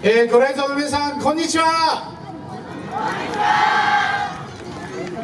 えー、ご来場の皆さんこんにちは。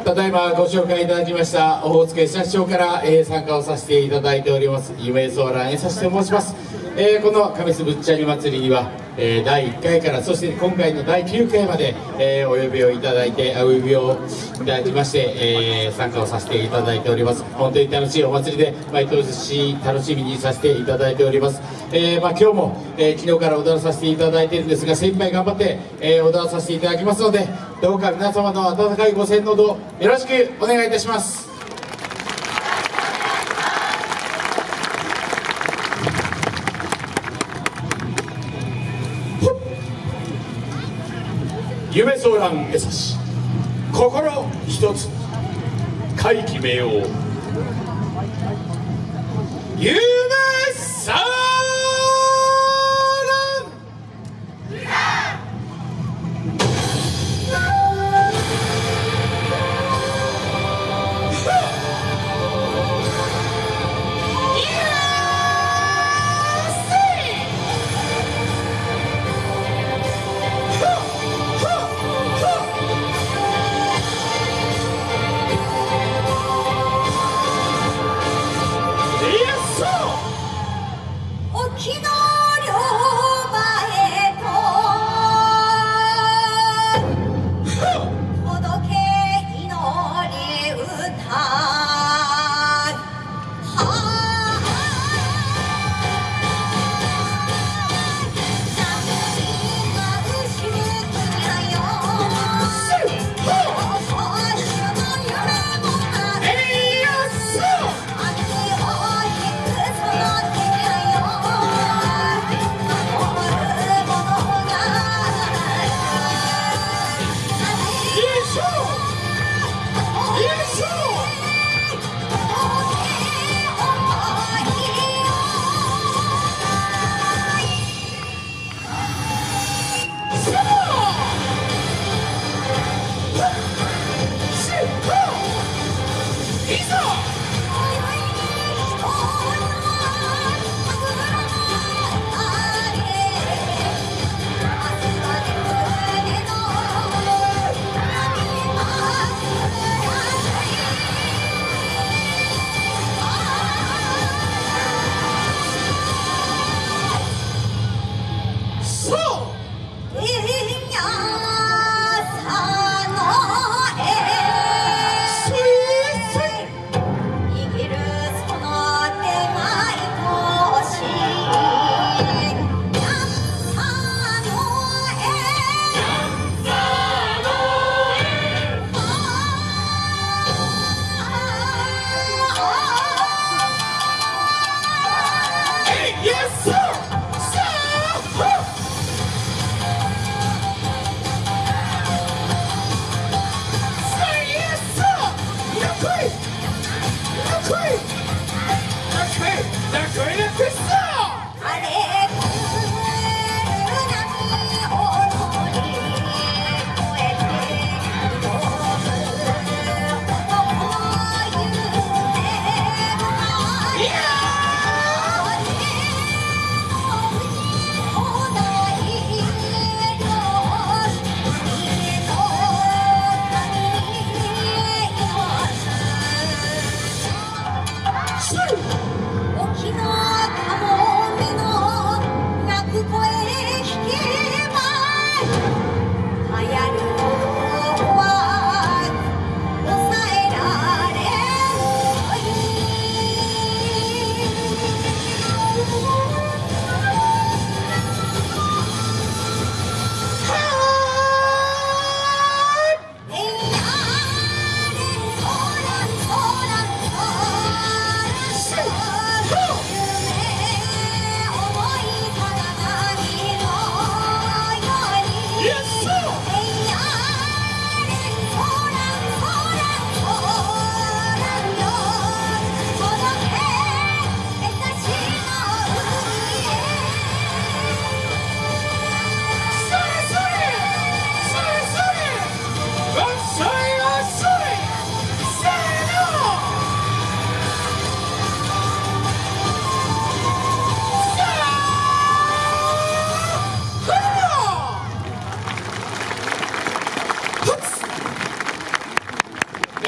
ただいまご紹介いただきましたオホーツク社長から、えー、参加をさせていただいております夢ソーランへさせて申します、えー、この神栖ぶっちゃり祭りにはえー、第1回からそして今回の第9回まで、えー、お呼びをいただいてお呼びをいただきまして、えー、参加をさせていただいております。本当に楽しいお祭りで毎年楽しみにさせていただいております、えまあ、今日も、え昨日から踊らさせていただいているんですが精一杯頑張って、え踊らさせていただきますのでどうか皆様の温かいご声援のほどよろしくお願いいたします。夢相談江差し。心一つ会決めよう夢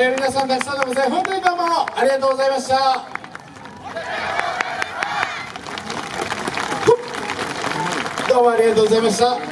えー皆さんたくさんのご声本当にどうもありがとうございました。どうもありがとうございました。